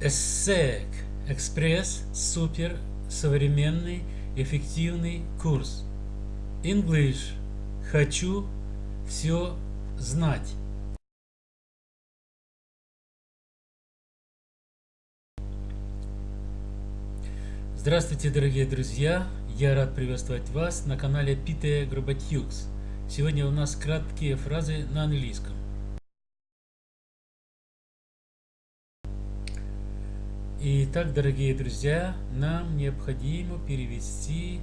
ESSEC Экспресс Супер Современный Эффективный Курс English Хочу все знать Здравствуйте, дорогие друзья! Я рад приветствовать вас на канале Pite Grobatux. Сегодня у нас краткие фразы на английском. Итак, дорогие друзья, нам необходимо перевести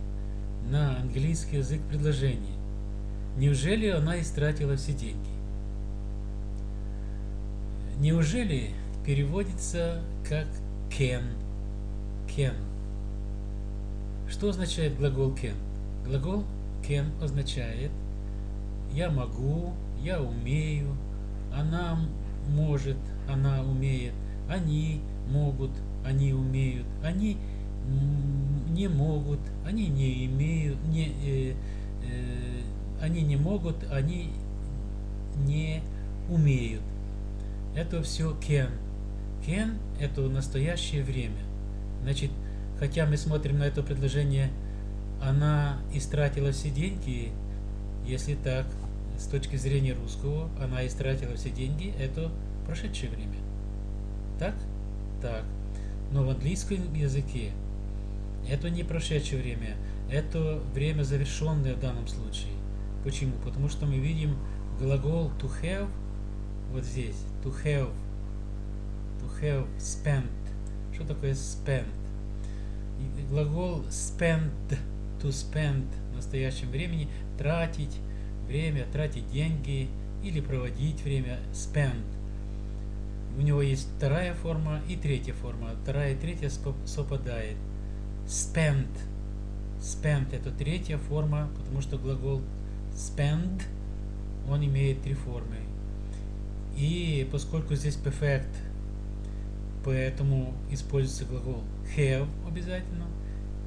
на английский язык предложение. Неужели она истратила все деньги? Неужели переводится как can? Can. Что означает глагол can? Глагол can означает я могу, я умею, она может, она умеет, они могут, они умеют, они не могут, они не имеют, не, э, э, они не могут, они не умеют. Это все can. Can – это настоящее время. Значит, хотя мы смотрим на это предложение, она истратила все деньги, если так, с точки зрения русского, она истратила все деньги, это прошедшее время. Так? так. Но в английском языке это не прошедшее время, это время завершенное в данном случае. Почему? Потому что мы видим глагол to have вот здесь. To have. To have spent. Что такое spent? Глагол spend, to spend в настоящем времени тратить время, тратить деньги или проводить время spend у него есть вторая форма и третья форма. Вторая и третья совпадает. Spend. Spend это третья форма, потому что глагол spend, он имеет три формы. И поскольку здесь perfect, поэтому используется глагол have обязательно.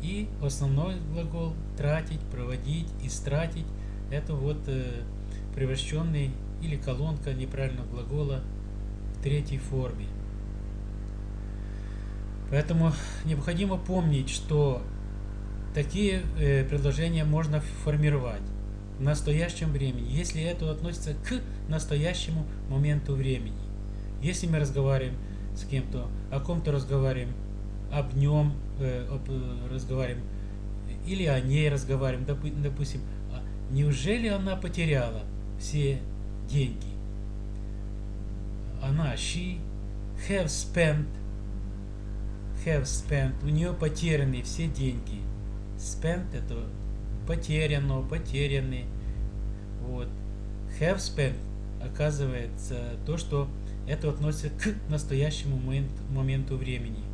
И основной глагол тратить, проводить, истратить, это вот э, превращенный или колонка неправильного глагола третьей форме. Поэтому необходимо помнить, что такие э, предложения можно формировать в настоящем времени, если это относится к настоящему моменту времени. Если мы разговариваем с кем-то, о ком-то разговариваем, об нем э, об, э, разговариваем, или о ней разговариваем, допустим, а неужели она потеряла все деньги? Она, she, have spent, have spent, у нее потеряны все деньги. Spent это потеряно, потеряны. Вот. Have spent оказывается то, что это относится к настоящему момент, моменту времени.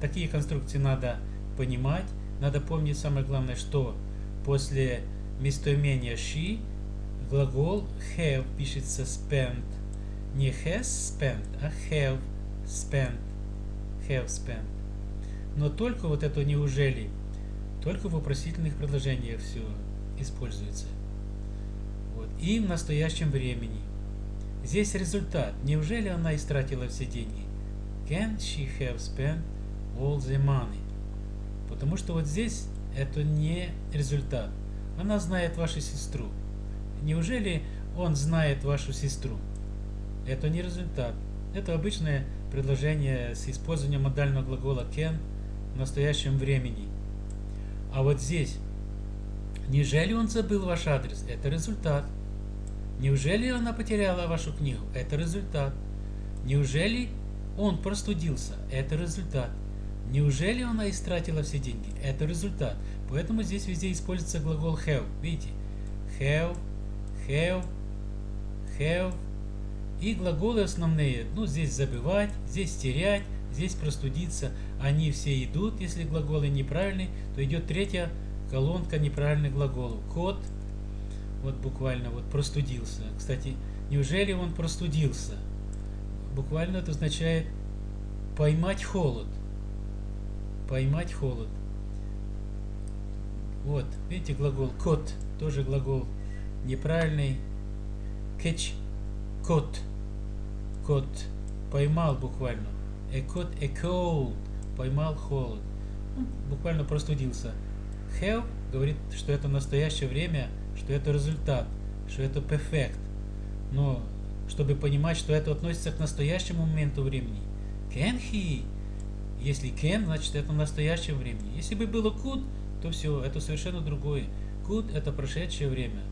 Такие конструкции надо понимать. Надо помнить самое главное, что после местоимения she глагол have пишется spent не has spent, а have spent. Have spent. Но только вот это неужели, только в вопросительных предложениях все используется. Вот. И в настоящем времени. Здесь результат. Неужели она истратила все деньги? Can she have spent all the money? Потому что вот здесь это не результат. Она знает вашу сестру. Неужели он знает вашу сестру? Это не результат. Это обычное предложение с использованием модального глагола can в настоящем времени. А вот здесь, неужели он забыл ваш адрес? Это результат. Неужели она потеряла вашу книгу? Это результат. Неужели он простудился? Это результат. Неужели она истратила все деньги? Это результат. Поэтому здесь везде используется глагол have. Видите? Have, have, have, и глаголы основные, ну здесь забывать, здесь терять, здесь простудиться, они все идут, если глаголы неправильные, то идет третья колонка неправильных глаголов. Кот, вот буквально вот простудился. Кстати, неужели он простудился? Буквально это означает поймать холод. Поймать холод. Вот, видите глагол кот, тоже глагол неправильный. Catch, кот кот поймал буквально. a caught a cold, поймал холод. Ну, буквально простудился. Have говорит, что это настоящее время, что это результат, что это perfect. Но чтобы понимать, что это относится к настоящему моменту времени. Can he? Если can, значит это настоящее время. Если бы было could, то все, это совершенно другое. Could это прошедшее время.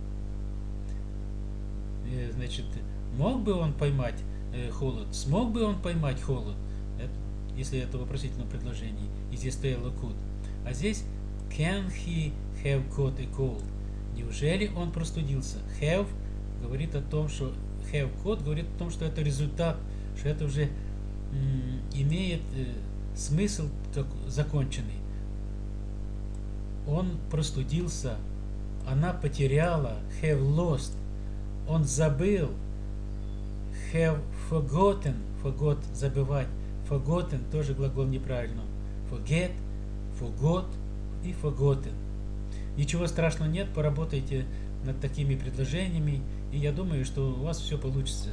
Э, значит, мог бы он поймать э, холод? Смог бы он поймать холод? Если это вопросительное предложение. И здесь стояло could. А здесь can he have caught a cold? Неужели он простудился? Have говорит о том, что have caught говорит о том, что это результат, что это уже имеет э, смысл как законченный. Он простудился, она потеряла, have lost, он забыл, have forgotten, forgot, забывать, forgotten тоже глагол неправильно, forget, forgot и forgotten. Ничего страшного нет, поработайте над такими предложениями, и я думаю, что у вас все получится.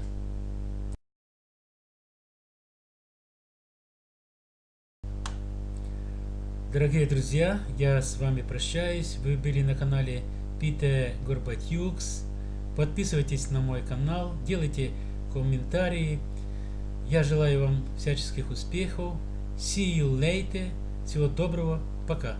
Дорогие друзья, я с вами прощаюсь. Вы были на канале Питер Горбатюкс. Подписывайтесь на мой канал, делайте комментарии. Я желаю вам всяческих успехов. See you later. Всего доброго. Пока.